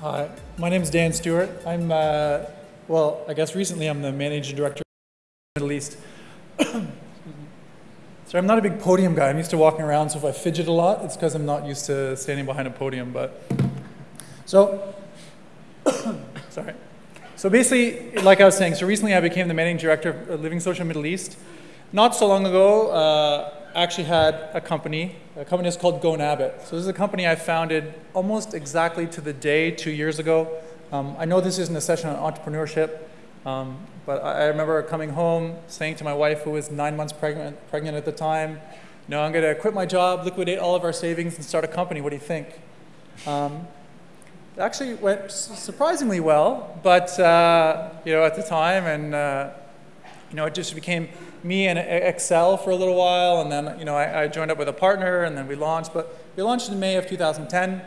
Hi, my name is Dan Stewart. I'm, uh, well, I guess recently I'm the managing director of the Middle East. so I'm not a big podium guy. I'm used to walking around, so if I fidget a lot, it's because I'm not used to standing behind a podium. But so, sorry. So basically, like I was saying, so recently I became the managing director of Living Social Middle East. Not so long ago, uh, actually had a company. A company is called GoNabit. So this is a company I founded almost exactly to the day two years ago. Um, I know this isn't a session on entrepreneurship, um, but I, I, remember coming home saying to my wife, who was nine months pregnant, pregnant at the time, know, I'm going to quit my job, liquidate all of our savings, and start a company. What do you think? Um, it actually went surprisingly well, but uh, you know, at the time, and uh, you know, it just became me and Excel for a little while, and then you know I, I, joined up with a partner, and then we launched. But we launched in May of 2010. And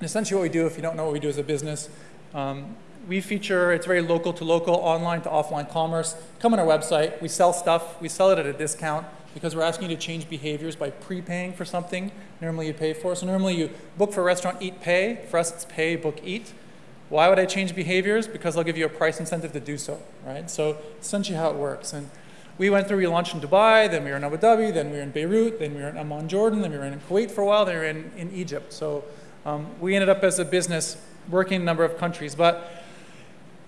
essentially, what we do, if you don't know what we do as a business, um, we feature it's very local to local, online to offline commerce. Come on our website. We sell stuff. We sell it at a discount because we're asking you to change behaviors by prepaying for something. Normally, you pay for. So normally, you book for a restaurant, eat, pay. For us, it's pay, book, eat. Why would I change behaviors? Because I'll give you a price incentive to do so, right? So essentially how it works. And we went through, we launched in Dubai, then we were in Abu Dhabi, then we were in Beirut, then we were in Amman, Jordan, then we were in Kuwait for a while, then we were in, in Egypt. So um, we ended up as a business working in a number of countries. But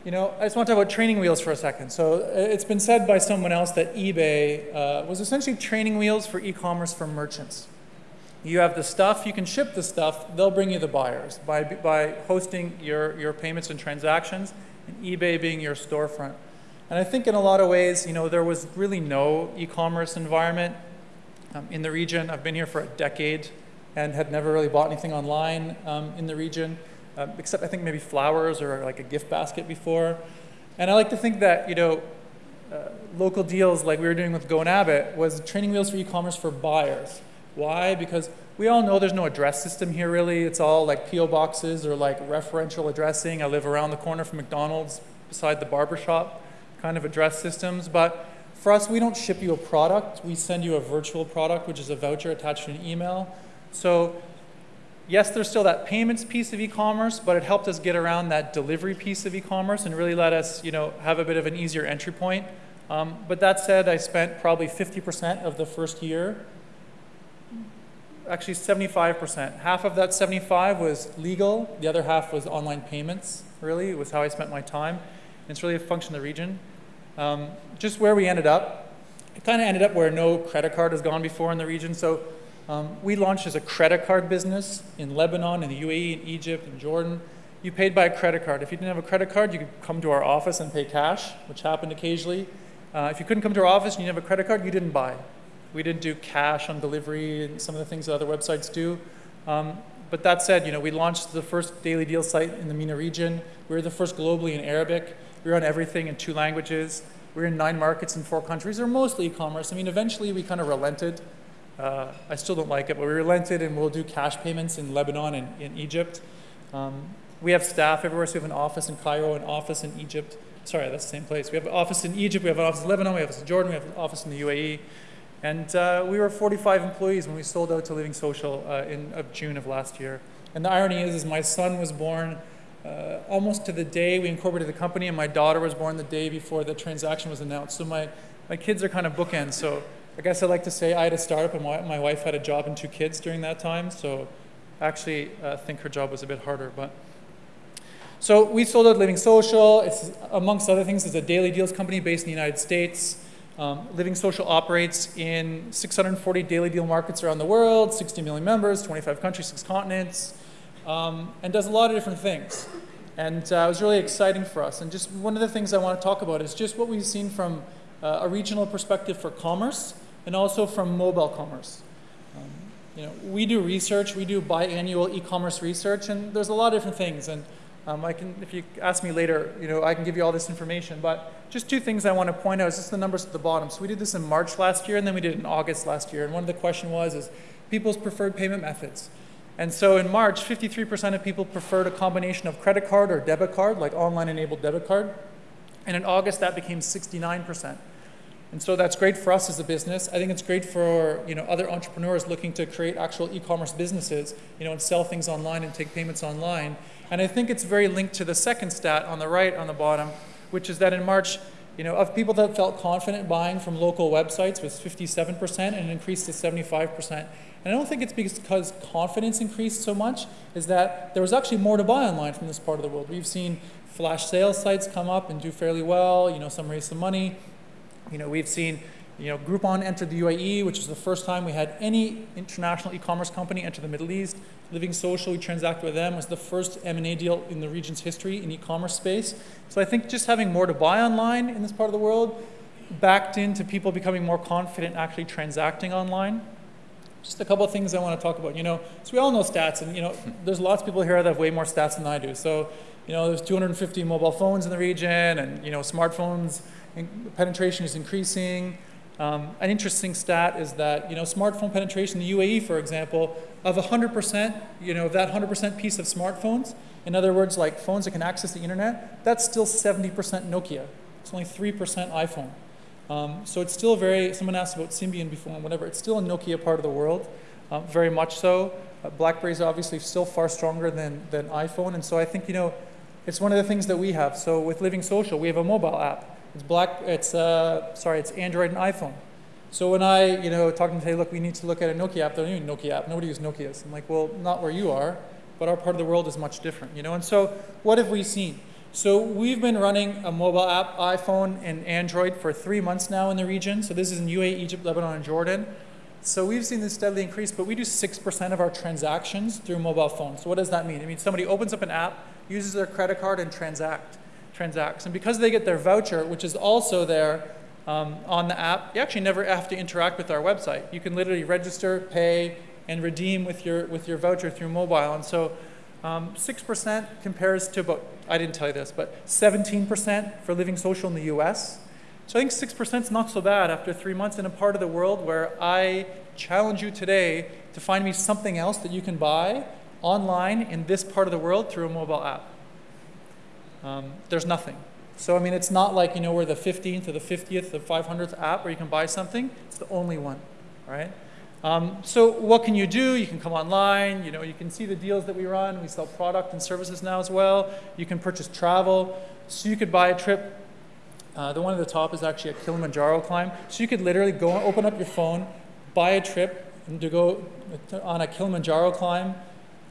you know, I just want to talk about training wheels for a second. So uh, it's been said by someone else that eBay uh, was essentially training wheels for e-commerce for merchants. You have the stuff, you can ship the stuff, they'll bring you the buyers by, by hosting your, your payments and transactions, and eBay being your storefront. And I think in a lot of ways, you know, there was really no e-commerce environment um, in the region. I've been here for a decade and had never really bought anything online um, in the region, uh, except I think maybe flowers or like a gift basket before. And I like to think that, you know, uh, local deals like we were doing with GoNabit was training wheels for e-commerce for buyers. Why? Because we all know there's no address system here really. It's all like PO boxes or like referential addressing. I live around the corner from McDonald's beside the barber shop kind of address systems. But for us, we don't ship you a product. We send you a virtual product, which is a voucher attached to an email. So yes, there's still that payments piece of e-commerce, but it helped us get around that delivery piece of e-commerce and really let us you know, have a bit of an easier entry point. Um, but that said, I spent probably 50% of the first year, actually 75%. Half of that 75 was legal, the other half was online payments, really, was how I spent my time. And It's really a function of the region. Um, just where we ended up, it kind of ended up where no credit card has gone before in the region. So um, we launched as a credit card business in Lebanon, in the UAE, in Egypt, in Jordan. You paid by a credit card. If you didn't have a credit card, you could come to our office and pay cash, which happened occasionally. Uh, if you couldn't come to our office and you didn't have a credit card, you didn't buy. We didn't do cash on delivery and some of the things that other websites do. Um, but that said, you know, we launched the first daily deal site in the MENA region. We were the first globally in Arabic. We run everything in two languages. We're in nine markets in four countries. They're mostly e-commerce. I mean, eventually we kind of relented. Uh, I still don't like it, but we relented and we'll do cash payments in Lebanon and in Egypt. Um, we have staff everywhere, so we have an office in Cairo, an office in Egypt. Sorry, that's the same place. We have an office in Egypt, we have an office in Lebanon, we have an office in Jordan, we have an office in the UAE. And uh, we were 45 employees when we sold out to Living Social uh, in of June of last year. And the irony is, is my son was born uh, almost to the day we incorporated the company, and my daughter was born the day before the transaction was announced. So my, my kids are kind of bookends. So I guess I like to say I had a startup, and my, my wife had a job and two kids during that time. So actually, I uh, think her job was a bit harder. But so we sold out Living Social. It's amongst other things, it's a daily deals company based in the United States. Um, Living Social operates in 640 daily deal markets around the world, 60 million members, 25 countries, six continents um, and does a lot of different things. And uh, it was really exciting for us. And just one of the things I want to talk about is just what we've seen from uh, a regional perspective for commerce and also from mobile commerce. Um, you know, we do research, we do biannual e-commerce research, and there's a lot of different things. And um, I can, if you ask me later, you know, I can give you all this information. But just two things I want to point out is just the numbers at the bottom. So we did this in March last year, and then we did it in August last year. And one of the question was, is people's preferred payment methods. And so in March, 53% of people preferred a combination of credit card or debit card, like online enabled debit card. And in August, that became 69%. And so that's great for us as a business. I think it's great for you know other entrepreneurs looking to create actual e-commerce businesses, you know, and sell things online and take payments online. And I think it's very linked to the second stat on the right on the bottom, which is that in March, you know, of people that felt confident buying from local websites was 57% and increased to 75%. And I don't think it's because confidence increased so much, is that there was actually more to buy online from this part of the world. We've seen flash sales sites come up and do fairly well, you know, some raise some money. You know, we've seen you know, Groupon entered the UAE, which is the first time we had any international e-commerce company enter the Middle East. Living Social, we transacted with them, was the first M&A deal in the region's history in e-commerce space. So I think just having more to buy online in this part of the world backed into people becoming more confident actually transacting online. Just a couple of things I want to talk about. You know, so we all know stats, and you know, there's lots of people here that have way more stats than I do. So, you know, there's 250 mobile phones in the region, and you know, smartphones penetration is increasing. Um, an interesting stat is that you know smartphone penetration in the UAE, for example, of 100%, you know that 100% piece of smartphones, in other words, like phones that can access the internet, that's still 70% Nokia. It's only 3% iPhone. Um, so it's still very. Someone asked about Symbian before and whatever. It's still a Nokia part of the world, uh, very much so. Uh, BlackBerry is obviously still far stronger than than iPhone, and so I think you know, it's one of the things that we have. So with Living Social, we have a mobile app. It's black. It's uh, sorry. It's Android and iPhone. So when I, you know, talking to say, look, we need to look at a Nokia app. They don't Nokia app. Nobody uses Nokia's. I'm like, well, not where you are, but our part of the world is much different, you know. And so what have we seen? So we've been running a mobile app, iPhone and Android, for three months now in the region. So this is in UAE, Egypt, Lebanon, and Jordan. So we've seen this steadily increase, but we do 6% of our transactions through mobile phones. So what does that mean? It means somebody opens up an app, uses their credit card, and transact transacts. And because they get their voucher, which is also there um, on the app, you actually never have to interact with our website. You can literally register, pay, and redeem with your, with your voucher through mobile. And so um, 6% compares to about, I didn't tell you this, but 17% for Living Social in the US. So I think 6% is not so bad after three months in a part of the world where I challenge you today to find me something else that you can buy online in this part of the world through a mobile app um, there's nothing. So, I mean, it's not like, you know, we're the 15th or the 50th or 500th app where you can buy something. It's the only one, right? Um, so what can you do? You can come online, you know, you can see the deals that we run. We sell product and services now as well. You can purchase travel. So you could buy a trip. Uh, the one at the top is actually a Kilimanjaro climb. So you could literally go and open up your phone, buy a trip and to go on a Kilimanjaro climb.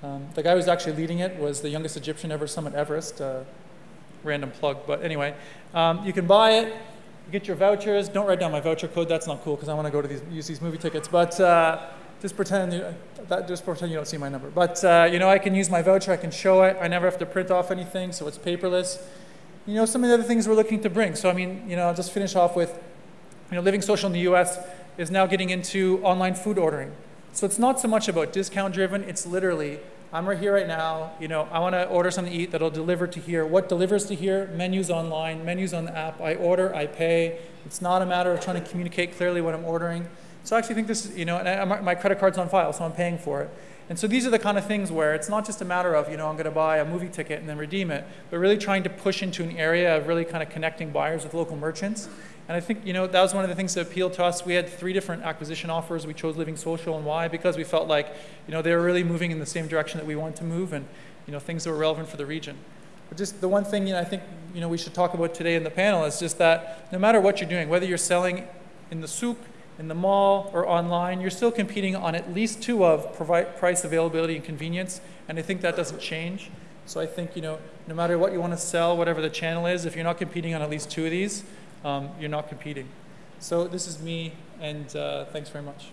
Um, the guy who was actually leading it was the youngest Egyptian ever summit Everest. Uh, random plug, but anyway, um, you can buy it, get your vouchers. Don't write down my voucher code. That's not cool because I want to go to these use these movie tickets. But uh, just pretend you, that just pretend you don't see my number. But uh, you know, I can use my voucher. I can show it. I never have to print off anything, so it's paperless. You know, some of the other things we're looking to bring. So I mean, you know, I'll just finish off with, you know, Living Social in the U.S. is now getting into online food ordering. So it's not so much about discount driven. It's literally I'm right here right now. You know, I want to order something to eat that'll deliver to here. What delivers to here? Menus online, menus on the app. I order, I pay. It's not a matter of trying to communicate clearly what I'm ordering. So I actually think this you know, and I, my credit card's on file, so I'm paying for it. And so these are the kind of things where it's not just a matter of, you know, I'm going to buy a movie ticket and then redeem it, but really trying to push into an area of really kind of connecting buyers with local merchants and I think you know that was one of the things that appealed to us. We had three different acquisition offers. We chose Living Social and why? Because we felt like you know they were really moving in the same direction that we wanted to move, and you know things that were relevant for the region. But just the one thing you know, I think you know we should talk about today in the panel is just that no matter what you're doing, whether you're selling in the souk, in the mall, or online, you're still competing on at least two of price, availability, and convenience. And I think that doesn't change. So I think you know no matter what you want to sell, whatever the channel is, if you're not competing on at least two of these um, you're not competing. So this is me, and uh, thanks very much.